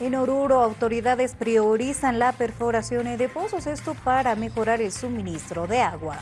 En Oruro, autoridades priorizan la perforación de pozos, esto para mejorar el suministro de agua.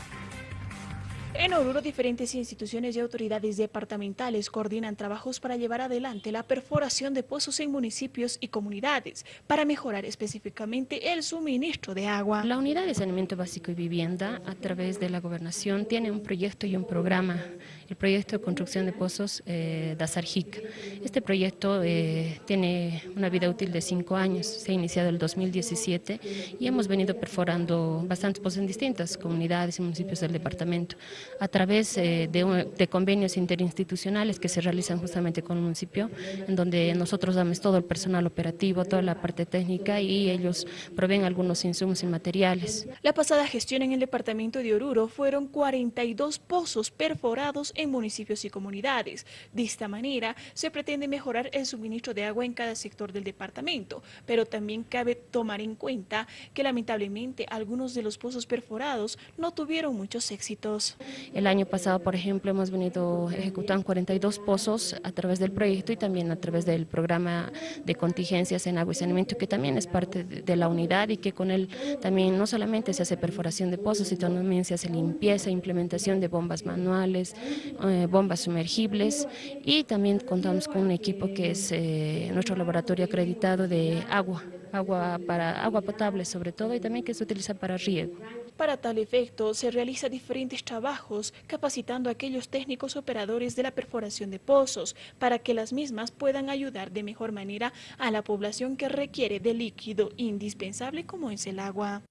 En Oruro, diferentes instituciones y autoridades departamentales coordinan trabajos para llevar adelante la perforación de pozos en municipios y comunidades para mejorar específicamente el suministro de agua. La Unidad de Saneamiento Básico y Vivienda, a través de la Gobernación, tiene un proyecto y un programa, el proyecto de construcción de pozos eh, DASARJIC. Este proyecto eh, tiene una vida útil de cinco años, se ha iniciado el 2017 y hemos venido perforando bastantes pozos en distintas comunidades y municipios del departamento a través eh, de, convenios interinstitucionales que se realizan justamente con el municipio, en donde nosotros damos todo el personal operativo, toda la parte técnica y ellos proveen algunos insumos y materiales. La pasada gestión en el departamento de Oruro fueron 42 pozos perforados en municipios y comunidades. De esta manera se pretende mejorar el suministro de agua en cada sector del departamento, pero también cabe tomar en cuenta que lamentablemente algunos de los pozos perforados no tuvieron muchos éxitos. El año pasado, por ejemplo, hemos venido ejecutando 42 pozos a través del proyecto y también a través del programa de contingencias en agua y saneamiento, que también es parte de la unidad y que con él también no solamente se hace perforación de pozos, sino también se hace limpieza, implementación de bombas manuales, eh, bombas sumergibles. Y también contamos con un equipo que es eh, nuestro laboratorio acreditado de agua, agua para agua potable sobre todo y también que se utiliza para riego. Para tal efecto, se realizan diferentes trabajos capacitando a aquellos técnicos operadores de la perforación de pozos para que las mismas puedan ayudar de mejor manera a la población que requiere de líquido indispensable como es el agua.